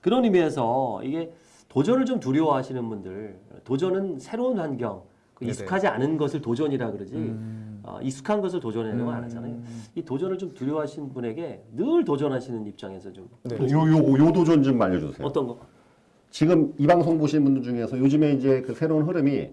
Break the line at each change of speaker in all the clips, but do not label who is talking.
그런 의미에서 이게 도전을 좀 두려워하시는 분들, 도전은 새로운 환경, 그
네네.
익숙하지 않은 것을 도전이라 그러지,
음.
어, 익숙한 것을 도전하려고 안 하잖아요. 이 도전을 좀 두려워하시는 분에게 늘 도전하시는 입장에서 좀
네.
요, 요, 요 도전 좀 알려주세요.
어떤 거?
지금 이 방송 보시는 분들 중에서 요즘에 이제 그 새로운 흐름이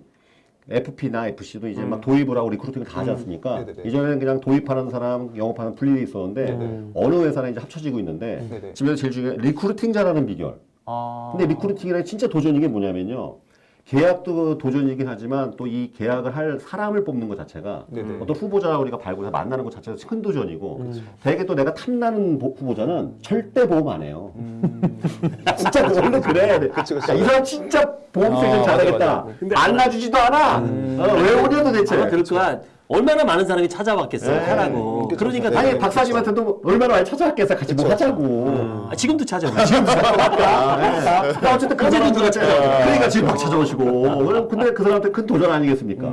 FP나 FC도 이제 막 도입을 하고 recruiting을 다 하지 않습니까?
네네네.
이전에는 그냥 도입하는 사람, 영업하는 분리돼 있었는데
네네.
어느 회사는 이제 합쳐지고 있는데
네네.
지금 제일 중요한 recruiting 잘하는 비결.
아.
근데 recruiting이라는 진짜 도전인 게 뭐냐면요. 계약도 도전이긴 하지만 또 이 계약을 할 사람을 뽑는 것 자체가
네네.
어떤 후보자 우리가 발굴해서 만나는 것 자체가 큰 도전이고 대개 또 내가 탐나는 보- 후보자는 절대 보험 안 해요. 진짜 그 원래 그래.
음. 그치, 그치.
야, 이 사람 진짜 보험
아,
세션 잘하겠다.
맞아, 음.
근데
알아주지도 않아. 어, 왜 오냐 도대체.
그럴 거야. 얼마나 많은 사람이 찾아왔겠어요.
네.
하라고.
그쵸,
그러니까
네.
아니 박사님한테도 얼마나 많이 찾아왔겠어. 같이 뭐 하자고.
아, 지금도 찾아와.
아, 네. 나 어쨌든 그 사람들
누가 찾아와.
그러니까 지금 막 찾아오시고. 그럼 근데 그 사람한테 큰 도전 아니겠습니까?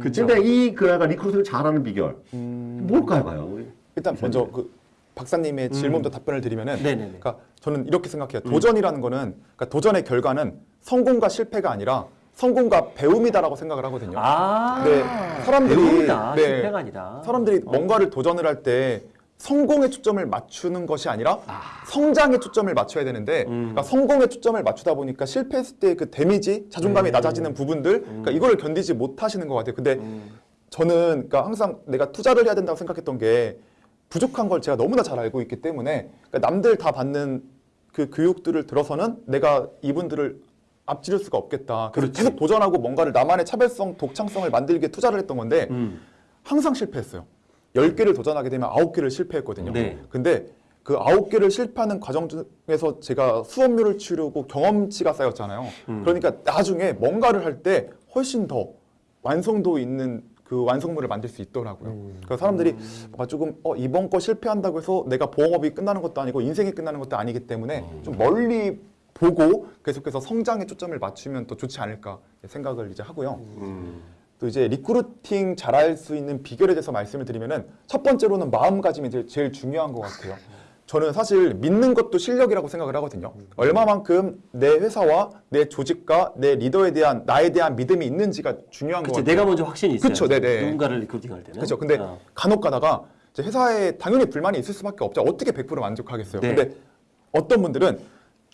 그쵸.
근데 이 그가 recruiting을 잘하는 비결
음.
뭘까요, 과연? 우리?
일단 먼저 그 박사님의 질문도 답변을 드리면은
네네네.
그러니까 저는 이렇게 생각해요. 도전이라는 거는 그러니까 도전의 결과는 성공과 실패가 아니라 성공과 배움이다라고 생각을 하거든요.
아,
네, 사람들이
배움이다.
네,
실패가 아니다.
사람들이
어.
뭔가를 도전을 할 때 성공에 초점을 맞추는 것이 아니라 성장에 초점을 맞춰야 되는데
음.
그러니까 성공에 초점을 맞추다 보니까 실패했을 때 그 damage, 자존감이
음.
낮아지는 부분들 그러니까 이거를 견디지 못하시는 것 같아요. 근데
음.
저는 그러니까 항상 내가 투자를 해야 된다고 생각했던 게 부족한 걸 제가 너무나 잘 알고 있기 때문에 그러니까 남들 다 받는 그 교육들을 들어서는 내가 이분들을 앞지를 수가 없겠다. 그래서
그렇지.
계속 도전하고 뭔가를 나만의 차별성, 독창성을 만들기에 투자를 했던 건데
음.
항상 실패했어요. 10개를 도전하게 되면 9개를 실패했거든요.
네.
근데 그 9개를 실패하는 과정 중에서 제가 수업료를 치르고 경험치가 쌓였잖아요.
음.
그러니까 나중에 뭔가를 할 때 훨씬 더 완성도 있는 그 완성물을 만들 수 있더라고요.
음.
그래서 사람들이 뭔가 조금 어, 이번 거 실패한다고 해서 내가 보험업이 끝나는 것도 아니고 인생이 끝나는 것도 아니기 때문에
음.
좀 멀리 보고 계속해서 성장에 초점을 맞추면 더 좋지 않을까 생각을 이제 하고요.
음.
또 이제 recruiting 잘할 수 있는 비결에 대해서 말씀을 드리면은 첫 번째로는 마음가짐이 제일, 제일 중요한 것 같아요. 저는 사실 믿는 것도 실력이라고 생각을 하거든요. 얼마만큼 내 회사와 내 조직과 내 리더에 대한 나에 대한 믿음이 있는지가 중요한 같아요.
내가 먼저 확신이 있어요.
그쵸, 네네.
누군가를 recruiting할 때는.
그렇죠. 근데
어.
간혹 가다가 회사에 당연히 불만이 있을 수밖에 없죠. 어떻게 100% 만족하겠어요.
네.
근데 어떤 분들은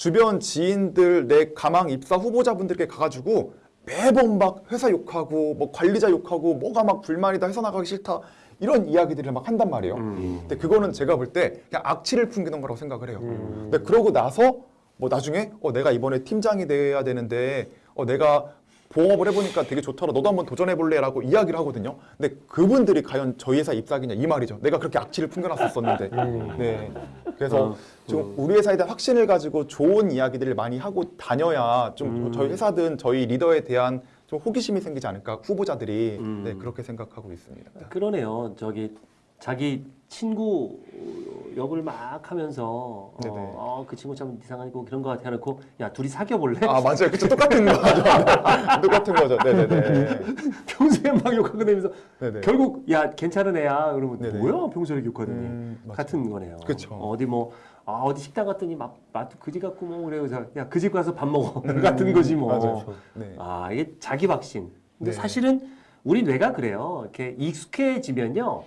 주변 지인들, 내 가망 입사 후보자분들께 가가지고 매번 막 회사 욕하고 뭐 관리자 욕하고 뭐가 막 불만이다 회사 나가기 싫다 이런 이야기들을 막 한단 말이에요.
음.
근데 그거는 제가 볼 때 그냥 악취를 풍기는 거라고 생각을 해요.
음.
근데 그러고 나서 뭐 나중에 어 내가 이번에 팀장이 돼야 되는데 어 내가 보험업을 해보니까 되게 좋더라. 너도 한번 도전해볼래 라고 이야기를 하거든요. 근데 그분들이 과연 저희 회사 입사하겠냐 이 말이죠. 내가 그렇게 악취를 풍겨놨었었는데. 네. 그래서
어,
좀 우리 회사에 대한 확신을 가지고 좋은 이야기들을 많이 하고 다녀야 좀
음.
저희 회사든 저희 리더에 대한 좀 호기심이 생기지 않을까 후보자들이
음.
네, 그렇게 생각하고 있습니다.
그러네요. 저기 자기 친구 역을 막 하면서. 어, 어, 그 친구 참 이상하고 그런 거 같아 해놓고 야 둘이 사귀어 볼래?
아 맞아요, 그쵸 똑같은 거죠, 네. 똑같은 거죠, 네네네.
평소에 막 욕하고 다니면서
네네.
결국 야 괜찮은 애야 그러면
네네.
뭐야 평소에 욕하더니
음.
같은 거네요.
그쵸.
어디 뭐 아, 어디 식당 갔더니 막 맛도 그지 같고 뭐 그래요. 야그 집 가서 밥 먹어 같은 거지 뭐.
음, 맞아요. 네.
아 이게 자기 박신. 근데
네.
사실은 우리 뇌가 그래요. 이렇게 익숙해지면요.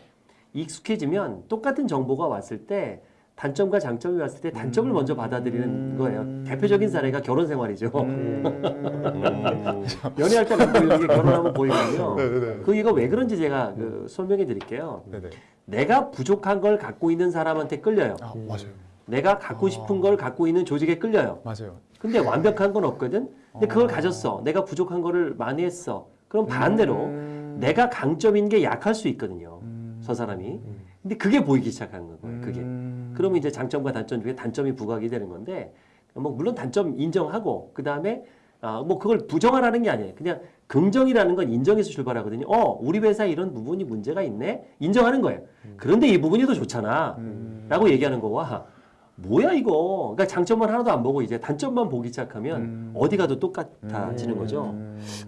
익숙해지면 똑같은 정보가 왔을 때 단점과 장점이 왔을 때 단점을
음.
먼저 받아들이는 거예요. 대표적인 사례가 결혼 생활이죠.
음.
연애할 때는 보이는 게 결혼하면 보이거든요.
네네네.
그 이거 왜 그런지 제가 그 설명해 드릴게요.
네네.
내가 부족한 걸 갖고 있는 사람한테 끌려요.
아 맞아요,
내가 갖고 싶은 걸 갖고 있는 조직에 끌려요.
맞아요.
근데 완벽한 건 없거든. 근데 그걸 가졌어. 내가 부족한 거를 많이 했어. 그럼 반대로
음.
내가 강점인 게 약할 수 있거든요.
음.
저 사람이. 근데 그게 보이기 시작한 거예요. 그게.
음.
그러면 이제 장점과 단점 중에 단점이 부각이 되는 건데 뭐 물론 단점 인정하고 그 다음에 아, 뭐 그걸 부정하라는 게 아니에요. 그냥 긍정이라는 건 인정해서 출발하거든요. 어, 우리 회사에 이런 부분이 문제가 있네. 인정하는 거예요. 그런데 이 부분이 더 좋잖아.
음.
라고 얘기하는 거와 뭐야 이거. 그러니까 장점만 하나도 안 보고 이제 단점만 보기 시작하면
음.
어디 가도 똑같아지는 거죠.
음.